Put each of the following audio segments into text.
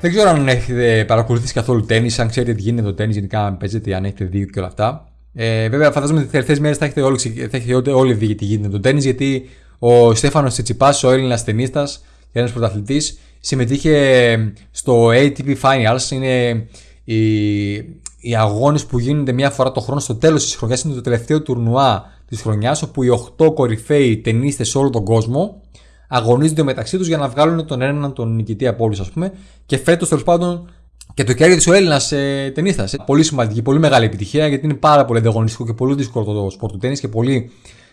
Δεν ξέρω αν έχετε παρακολουθήσει καθόλου τέννη, αν ξέρετε τι γίνεται το τέννη, γενικά αν παίζετε, αν έχετε δει και όλα αυτά. Ε, βέβαια, φαντάζομαι ότι τι τελευταίε μέρες θα έχετε όλοι, θα έχετε όλοι δει τι γίνεται το τέννη, γιατί ο Στέφανος Τσιτσιπάς, ο Έλληνας ταινίστα και ένας πρωταθλητής, συμμετείχε στο ATP Finals. Είναι οι, οι αγώνες που γίνονται μία φορά το χρόνο στο τέλος της χρονιάς. Είναι το τελευταίο τουρνουά της χρονιάς, όπου οι 8 κορυφαίοι ταινίστε σε όλο τον κόσμο αγωνίζονται μεταξύ τους για να βγάλουν τον έναν τον νικητή από όλους, ας πούμε. Και φέτος τέλος πάντων και το κέρδισε ο Έλληνας ε, ταινίστα. Πολύ σημαντική, πολύ μεγάλη επιτυχία γιατί είναι πάρα πολύ ανταγωνιστικό και πολύ δύσκολο το σπορ του τέννη και πολύ.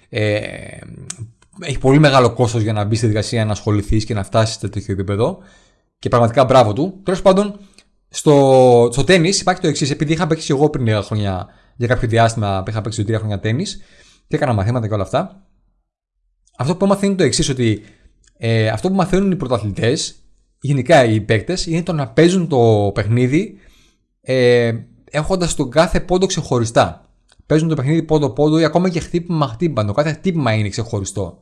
Ε, έχει πολύ μεγάλο κόστος για να μπεις στη δικασία να ασχοληθείς και να φτάσεις σε τέτοιο επίπεδο. Και πραγματικά μπράβο του. Τέλος πάντων, στο, στο τέννη υπάρχει το εξής. Επειδή είχα παίξει εγώ πριν λίγα χρόνια, για κάποιο διάστημα, είχα παίξει τρία χρόνια τέννη και έκανα μαθήματα και όλα αυτά. Αυτό που έμαθα είναι το εξής, ότι ε, αυτό που μαθαίνουν οι πρωταθλητές, γενικά οι παίκτες, είναι το να παίζουν το παιχνίδι ε, έχοντας τον κάθε πόντο ξεχωριστά. Παίζουν το παιχνίδι πόντο-πόντο ή ακόμα και χτύπημα-χτύπημα. Το κάθε χτύπημα είναι ξεχωριστό.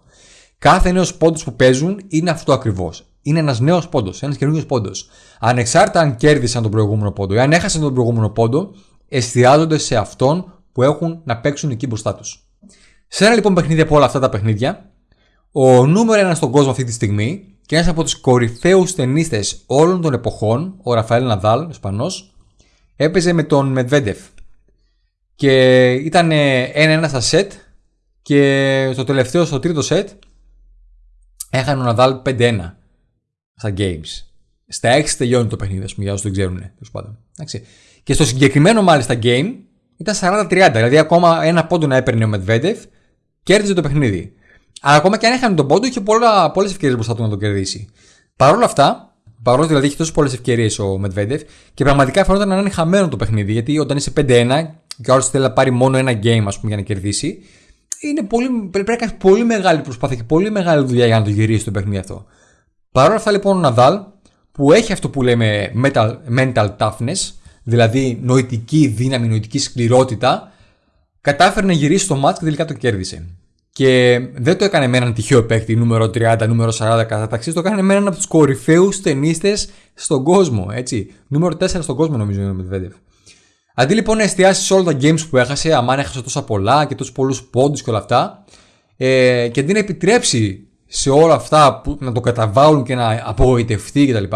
Κάθε νέος πόντος που παίζουν είναι αυτό ακριβώς. Είναι ένας νέος πόντος, ένας καινούριο πόντος. Ανεξάρτητα αν κέρδισαν τον προηγούμενο πόντο ή αν έχασαν τον προηγούμενο πόντο, εστιάζονται σε αυτόν που έχουν να παίξουν εκεί μπροστά τους. Σε ένα λοιπόν παιχνίδι από όλα αυτά τα παιχνίδια, ο νούμερο ένα στον κόσμο αυτή τη στιγμή και ένας από τους κορυφαίους ταινίστες όλων των εποχών, ο Ραφαέλ Ναδάλ, ο Ισπανός, έπαιζε με τον Μετβέντεφ. Και ήταν ένα-ένα στα σετ και στο τελευταίο, στο τρίτο σετ, έχανε ο Ναδάλ 5-1 στα games. Στα 6 τελειώνει το παιχνίδι, ας πούμε, για όσους δεν ξέρουν. Και στο συγκεκριμένο μάλιστα game ήταν 40-30. Δηλαδή, ακόμα ένα πόντο να έπαιρνε ο Μετβέντεφ, κέρδιζε το παιχνίδι. Αλλά ακόμα και αν έχανε τον πόντο, είχε πολλές ευκαιρίες μπροστά του να το κερδίσει. Παρ' όλα αυτά, παρόλο δηλαδή είχε τόσες πολλές ευκαιρίες ο Μετβέντεφ και πραγματικά φαίνονταν να είναι χαμένο το παιχνίδι. Γιατί όταν είσαι 5-1 και ο άλλος θέλει να πάρει μόνο ένα game ας πούμε, για να κερδίσει, είναι πολύ, πρέπει να κάνεις πολύ μεγάλη προσπάθεια και πολύ μεγάλη δουλειά για να το γυρίσει το παιχνίδι αυτό. Παρ' όλα αυτά λοιπόν ο Ναδάλ, που έχει αυτό που λέμε mental, mental toughness, δηλαδή νοητική δύναμη, νοητική σκληρότητα, κατάφερε να γυρίσει το μάτς και τελικά το κέρδισε. Και δεν το έκανε με έναν τυχαίο παίκτη, νούμερο 30, νούμερο 40 κατάταξη, το έκανε με έναν από τους κορυφαίους ταινίστες στον κόσμο. Έτσι. Νούμερο 4 στον κόσμο, νομίζω είναι ο Μετβέντεφ. Αντί λοιπόν να εστιάσεις σε όλα τα games που έχασε, αμάν έχασε τόσα πολλά και τόσους πολλούς πόντους και όλα αυτά, ε, και αντί να επιτρέψει σε όλα αυτά που, να το καταβάλουν και να απογοητευτεί κτλ.,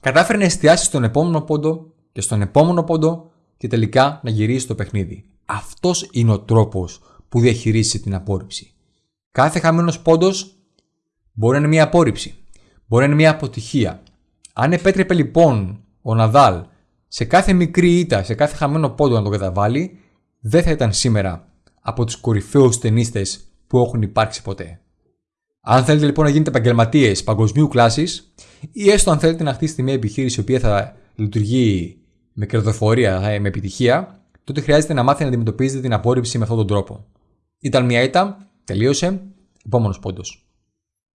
κατάφερε να εστιάσεις στον επόμενο πόντο και στον επόμενο πόντο και τελικά να γυρίσεις το παιχνίδι. Αυτός είναι ο τρόπος που διαχειρίζεσαι την απόρριψη. Κάθε χαμένος πόντος μπορεί να είναι μια απόρριψη. Μπορεί να είναι μια αποτυχία. Αν επέτρεπε λοιπόν ο Ναδάλ σε κάθε μικρή ήττα, σε κάθε χαμένο πόντο να το καταβάλει, δεν θα ήταν σήμερα από τους κορυφαίους ταινίστες που έχουν υπάρξει ποτέ. Αν θέλετε λοιπόν να γίνετε επαγγελματίες παγκοσμίου κλάσης, ή έστω αν θέλετε να χτίσετε μια επιχείρηση η οποία θα λειτουργεί με κερδοφορία, με επιτυχία, τότε χρειάζεται να μάθετε να αντιμετωπίζετε την απόρριψη με αυτόν τον τρόπο. Ήταν μια ήττα, τελείωσε, επόμενος πόντος.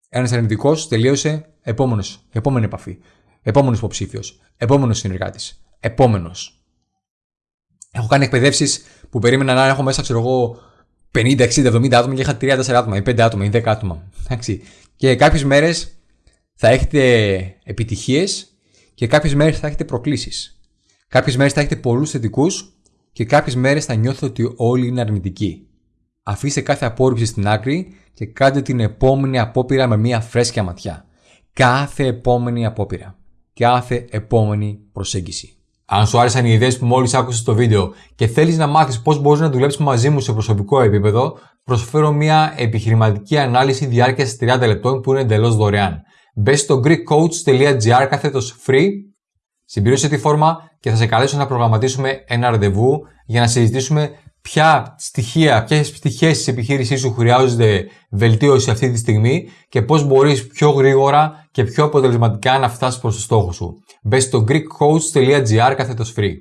Ένας αρνητικό, τελείωσε, επόμενος, επόμενη επαφή. Επόμενος υποψήφιος. Επόμενος συνεργάτης. Επόμενος. Έχω κάνει εκπαιδεύσεις που περίμενα να έχω μέσα, ξέρω εγώ, 50, 60, 70 άτομα και είχα 3-4 άτομα ή 5 άτομα ή 10 άτομα. Εντάξει. Και κάποιες μέρες θα έχετε επιτυχίες και κάποιες μέρες θα έχετε προκλήσεις. Κάποιες μέρες θα έχετε πολλούς θετικούς και κάποιες μέρες θα νιώθετε ότι όλοι είναι αρνητικοί. Αφήστε κάθε απόρριψη στην άκρη και κάντε την επόμενη απόπειρα με μια φρέσκια ματιά. Κάθε επόμενη απόπειρα. Κάθε επόμενη προσέγγιση. Αν σου άρεσαν οι ιδέες που μόλις άκουσες στο βίντεο και θέλεις να μάθεις πώς μπορείς να δουλέψεις μαζί μου σε προσωπικό επίπεδο, προσφέρω μια επιχειρηματική ανάλυση διάρκειας 30 λεπτών που είναι εντελώς δωρεάν. Μπες στο greekcoach.gr κάθετος free, συμπλήρωσε τη φόρμα και θα σε καλέσω να προγραμματίσουμε ένα ραντεβού για να συζητήσουμε ποια στοιχεία, ποιες πτυχές της επιχείρησής σου χρειάζονται βελτίωση αυτή τη στιγμή και πώς μπορείς πιο γρήγορα και πιο αποτελεσματικά να φτάσεις προς το στόχο σου. Μπες στο greekcoach.gr κάθετος free.